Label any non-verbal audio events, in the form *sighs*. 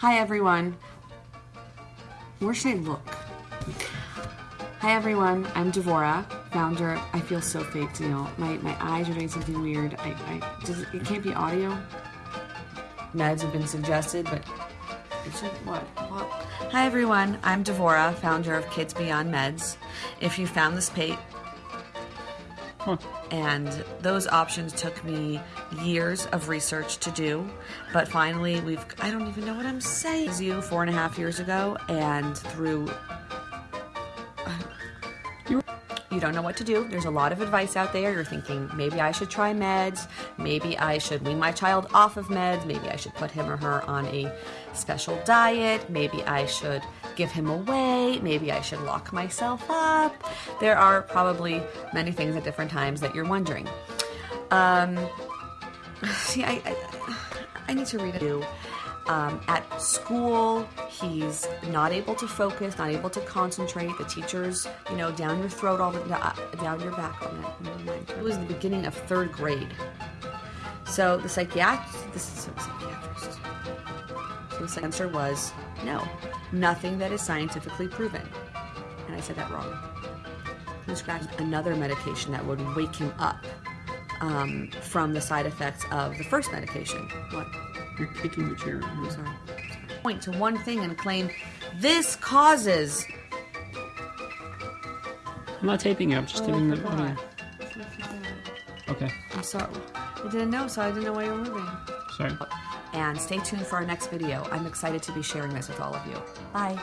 Hi everyone. Where should I look? Hi everyone, I'm Devora, founder. I feel so fake, you. My, my eyes are doing something weird. I, I does it, it can't be audio. Meds have been suggested, but it's like, what? what? Hi everyone, I'm Devora, founder of Kids Beyond Meds. If you found this page, Huh. and those options took me years of research to do but finally we've i don't even know what i'm saying you four and a half years ago and through don't know what to do. There's a lot of advice out there. You're thinking maybe I should try meds, maybe I should wean my child off of meds, maybe I should put him or her on a special diet, maybe I should give him away, maybe I should lock myself up. There are probably many things at different times that you're wondering. Um, *sighs* see, I, I, I need to read it. Um, at school, he's not able to focus, not able to concentrate. The teachers, you know, down your throat all the uh, down your back. Never mind. It was the beginning of third grade. So the psychiatrist, this is a psychiatrist. So the answer was no, nothing that is scientifically proven. And I said that wrong. He prescribed another medication that would wake him up um, from the side effects of the first medication. What? You're kicking the chair. I'm sorry. Point to one thing and claim this causes. I'm not taping it. I'm just taping the forgot. audio. Okay. I'm sorry. I didn't know, so I didn't know why you were moving. Sorry. And stay tuned for our next video. I'm excited to be sharing this with all of you. Bye.